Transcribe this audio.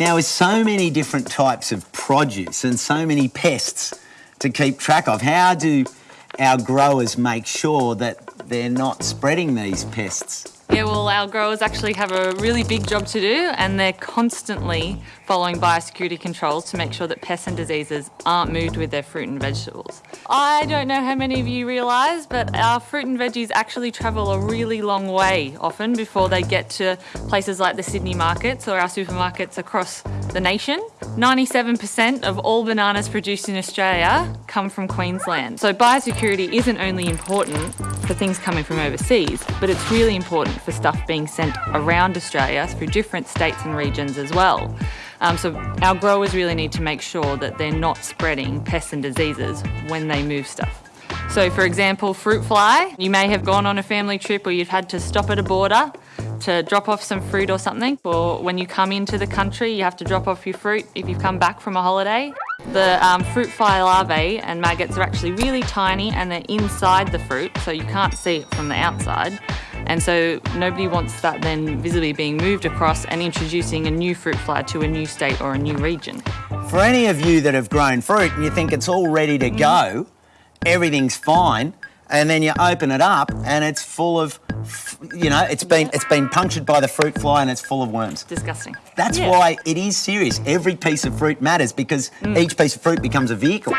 Now, with so many different types of produce and so many pests to keep track of, how do our growers make sure that they're not spreading these pests? Yeah, well, our growers actually have a really big job to do and they're constantly following biosecurity controls to make sure that pests and diseases aren't moved with their fruit and vegetables. I don't know how many of you realise, but our fruit and veggies actually travel a really long way often before they get to places like the Sydney markets or our supermarkets across the nation. 97% of all bananas produced in Australia come from Queensland. So biosecurity isn't only important for things coming from overseas, but it's really important for stuff being sent around Australia through different states and regions as well. Um, so our growers really need to make sure that they're not spreading pests and diseases when they move stuff. So for example, fruit fly, you may have gone on a family trip or you've had to stop at a border to drop off some fruit or something. Or when you come into the country, you have to drop off your fruit if you've come back from a holiday. The um, fruit fly larvae and maggots are actually really tiny and they're inside the fruit, so you can't see it from the outside. And so nobody wants that then visibly being moved across and introducing a new fruit fly to a new state or a new region. For any of you that have grown fruit and you think it's all ready to go, everything's fine, and then you open it up and it's full of you know it's been it's been punctured by the fruit fly and it's full of worms disgusting that's yeah. why it is serious every piece of fruit matters because mm. each piece of fruit becomes a vehicle